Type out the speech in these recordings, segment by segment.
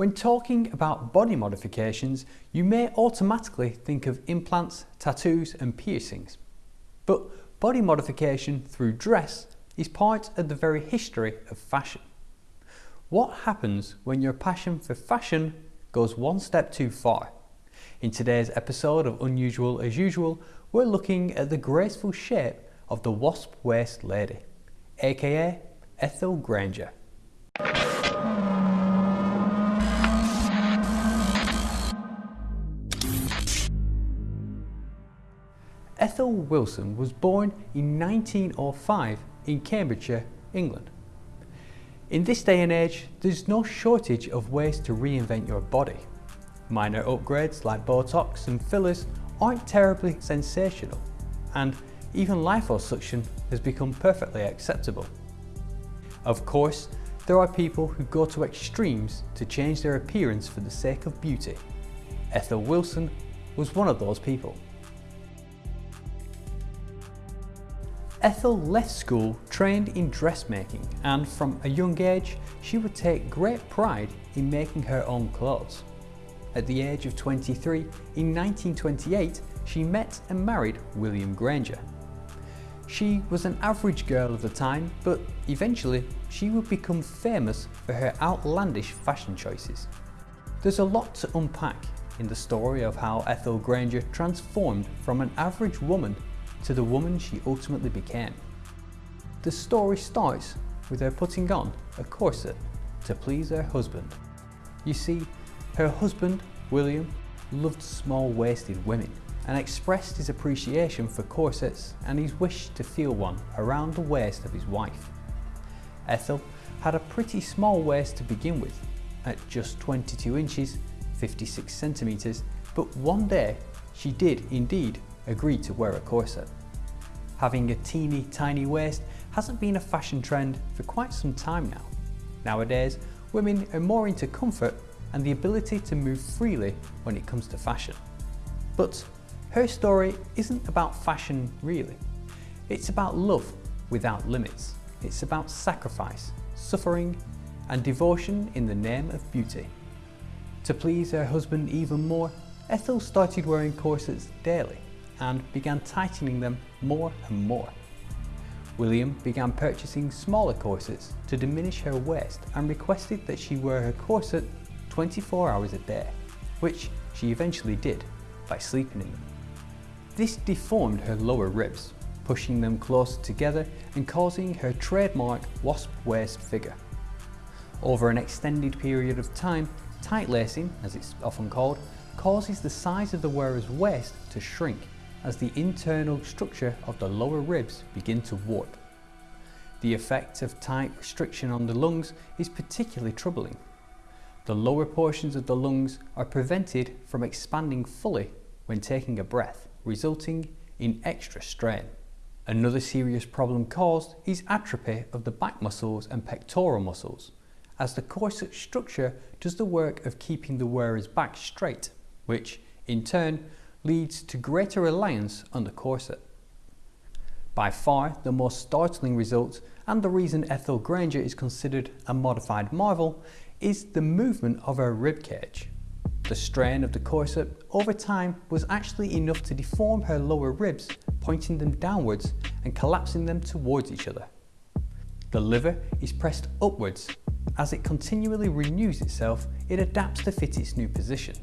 When talking about body modifications, you may automatically think of implants, tattoos and piercings. But body modification through dress is part of the very history of fashion. What happens when your passion for fashion goes one step too far? In today's episode of Unusual as Usual, we're looking at the graceful shape of the wasp waist lady, aka Ethel Granger. Ethel Wilson was born in 1905 in Cambridgeshire, England. In this day and age, there's no shortage of ways to reinvent your body. Minor upgrades like Botox and fillers aren't terribly sensational, and even liposuction has become perfectly acceptable. Of course, there are people who go to extremes to change their appearance for the sake of beauty. Ethel Wilson was one of those people. Ethel left school trained in dressmaking and from a young age she would take great pride in making her own clothes. At the age of 23, in 1928, she met and married William Granger. She was an average girl of the time, but eventually she would become famous for her outlandish fashion choices. There's a lot to unpack in the story of how Ethel Granger transformed from an average woman to the woman she ultimately became. The story starts with her putting on a corset to please her husband. You see, her husband, William, loved small-waisted women and expressed his appreciation for corsets and his wish to feel one around the waist of his wife. Ethel had a pretty small waist to begin with, at just 22 inches, 56 centimetres, but one day she did indeed agreed to wear a corset. Having a teeny tiny waist hasn't been a fashion trend for quite some time now. Nowadays, women are more into comfort and the ability to move freely when it comes to fashion. But her story isn't about fashion really. It's about love without limits. It's about sacrifice, suffering and devotion in the name of beauty. To please her husband even more, Ethel started wearing corsets daily and began tightening them more and more. William began purchasing smaller corsets to diminish her waist and requested that she wear her corset 24 hours a day, which she eventually did by sleeping in them. This deformed her lower ribs, pushing them closer together and causing her trademark wasp waist figure. Over an extended period of time, tight lacing, as it's often called, causes the size of the wearer's waist to shrink as the internal structure of the lower ribs begin to warp. The effect of tight restriction on the lungs is particularly troubling. The lower portions of the lungs are prevented from expanding fully when taking a breath, resulting in extra strain. Another serious problem caused is atrophy of the back muscles and pectoral muscles, as the corset structure does the work of keeping the wearer's back straight, which, in turn, leads to greater reliance on the corset. By far the most startling result and the reason Ethel Granger is considered a modified marvel is the movement of her rib cage. The strain of the corset over time was actually enough to deform her lower ribs, pointing them downwards and collapsing them towards each other. The liver is pressed upwards. As it continually renews itself, it adapts to fit its new position.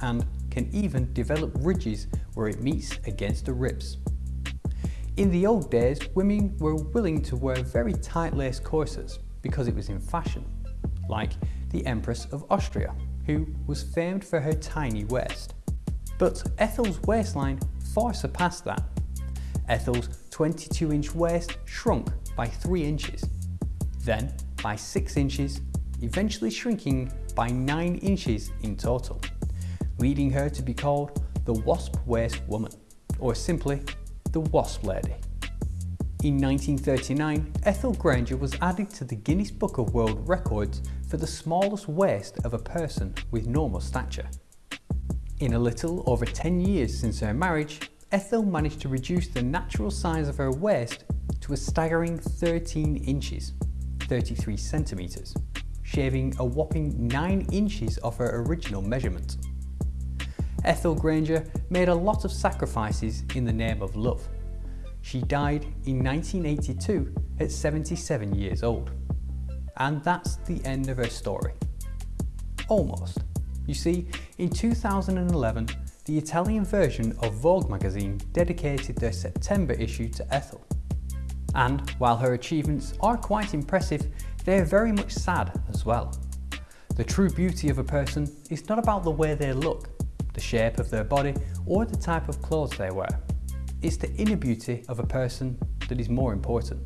And can even develop ridges where it meets against the ribs. In the old days, women were willing to wear very tight-laced corsets because it was in fashion, like the Empress of Austria, who was famed for her tiny waist. But Ethel's waistline far surpassed that. Ethel's 22-inch waist shrunk by 3 inches, then by 6 inches, eventually shrinking by 9 inches in total leading her to be called the Wasp Waist Woman, or simply the Wasp Lady. In 1939, Ethel Granger was added to the Guinness Book of World Records for the smallest waist of a person with normal stature. In a little over 10 years since her marriage, Ethel managed to reduce the natural size of her waist to a staggering 13 inches, 33 centimetres, shaving a whopping 9 inches off her original measurement. Ethel Granger made a lot of sacrifices in the name of love. She died in 1982 at 77 years old. And that's the end of her story. Almost. You see, in 2011, the Italian version of Vogue magazine dedicated their September issue to Ethel. And while her achievements are quite impressive, they are very much sad as well. The true beauty of a person is not about the way they look, the shape of their body or the type of clothes they wear. It's the inner beauty of a person that is more important.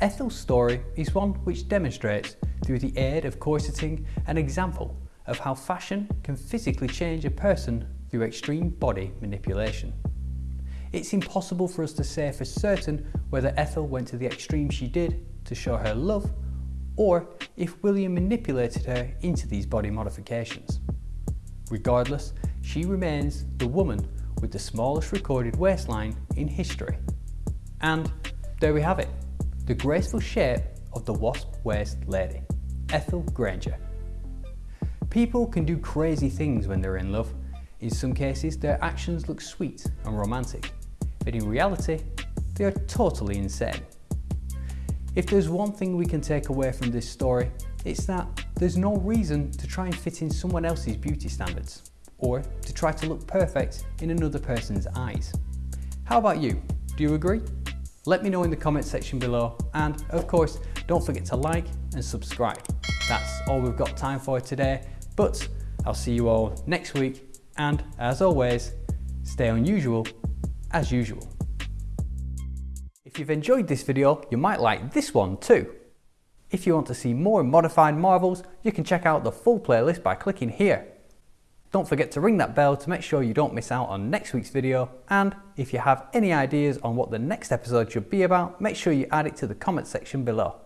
Ethel's story is one which demonstrates, through the aid of corseting, an example of how fashion can physically change a person through extreme body manipulation. It's impossible for us to say for certain whether Ethel went to the extreme she did to show her love, or if William manipulated her into these body modifications. Regardless, she remains the woman with the smallest recorded waistline in history. And there we have it, the graceful shape of the wasp waist lady, Ethel Granger. People can do crazy things when they're in love. In some cases, their actions look sweet and romantic, but in reality, they are totally insane. If there's one thing we can take away from this story, it's that there's no reason to try and fit in someone else's beauty standards or to try to look perfect in another person's eyes. How about you? Do you agree? Let me know in the comment section below and of course don't forget to like and subscribe. That's all we've got time for today but I'll see you all next week and as always stay unusual as usual. If you've enjoyed this video you might like this one too. If you want to see more modified marvels you can check out the full playlist by clicking here. Don't forget to ring that bell to make sure you don't miss out on next week's video and if you have any ideas on what the next episode should be about, make sure you add it to the comment section below.